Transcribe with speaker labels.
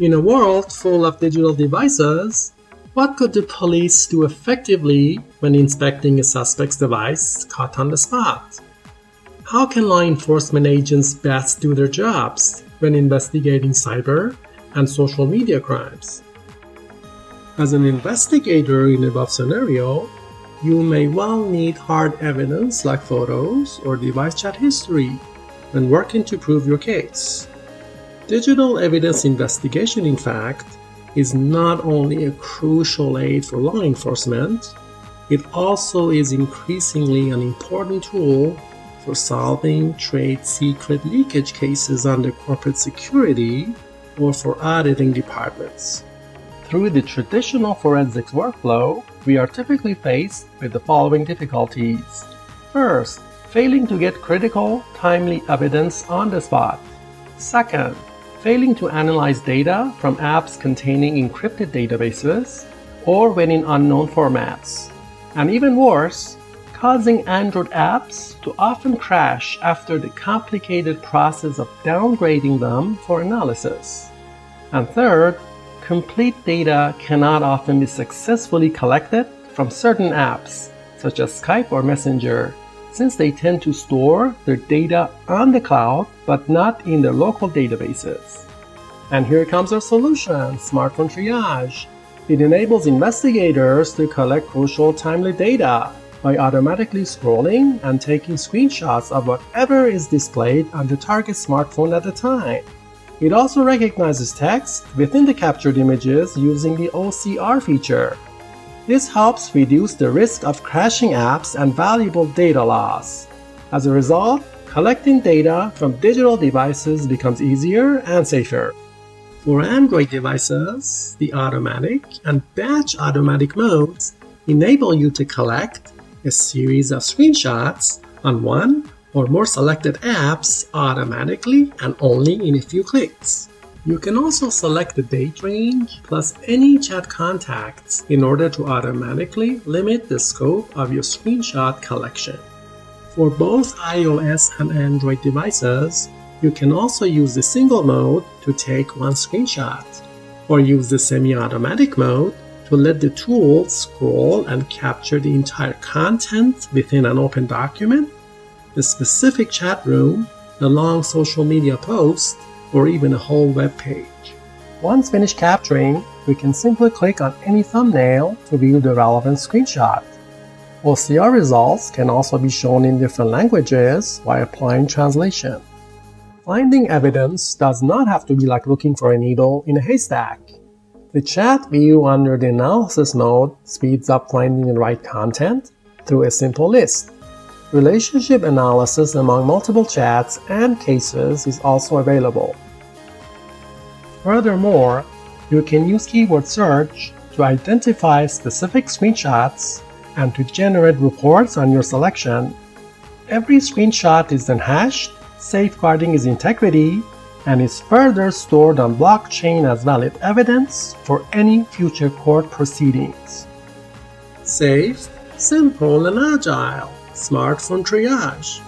Speaker 1: In a world full of digital devices, what could the police do effectively when inspecting a suspect's device caught on the spot? How can law enforcement agents best do their jobs when investigating cyber and social media crimes? As an investigator in the above scenario, you may well need hard evidence like photos or device chat history when working to prove your case. Digital evidence investigation, in fact, is not only a crucial aid for law enforcement, it also is increasingly an important tool for solving trade secret leakage cases under corporate security or for auditing departments. Through the traditional forensics workflow, we are typically faced with the following difficulties. First, failing to get critical, timely evidence on the spot. Second, failing to analyze data from apps containing encrypted databases or when in unknown formats. And even worse, causing Android apps to often crash after the complicated process of downgrading them for analysis. And third, complete data cannot often be successfully collected from certain apps, such as Skype or Messenger, since they tend to store their data on the cloud but not in their local databases. And here comes our solution, Smartphone Triage. It enables investigators to collect crucial timely data by automatically scrolling and taking screenshots of whatever is displayed on the target smartphone at the time. It also recognizes text within the captured images using the OCR feature. This helps reduce the risk of crashing apps and valuable data loss. As a result, collecting data from digital devices becomes easier and safer. For Android devices, the automatic and batch automatic modes enable you to collect a series of screenshots on one or more selected apps automatically and only in a few clicks. You can also select the date range plus any chat contacts in order to automatically limit the scope of your screenshot collection. For both iOS and Android devices, you can also use the single mode to take one screenshot, or use the semi-automatic mode to let the tool scroll and capture the entire content within an open document the specific chat room, the long social media post, or even a whole web page. Once finished capturing, we can simply click on any thumbnail to view the relevant screenshot. OCR results can also be shown in different languages by applying translation. Finding evidence does not have to be like looking for a needle in a haystack. The chat view under the analysis mode speeds up finding the right content through a simple list. Relationship analysis among multiple chats and cases is also available. Furthermore, you can use keyword search to identify specific screenshots and to generate reports on your selection. Every screenshot is then hashed, safeguarding its integrity, and is further stored on blockchain as valid evidence for any future court proceedings. Safe, simple, and agile smartphone triage.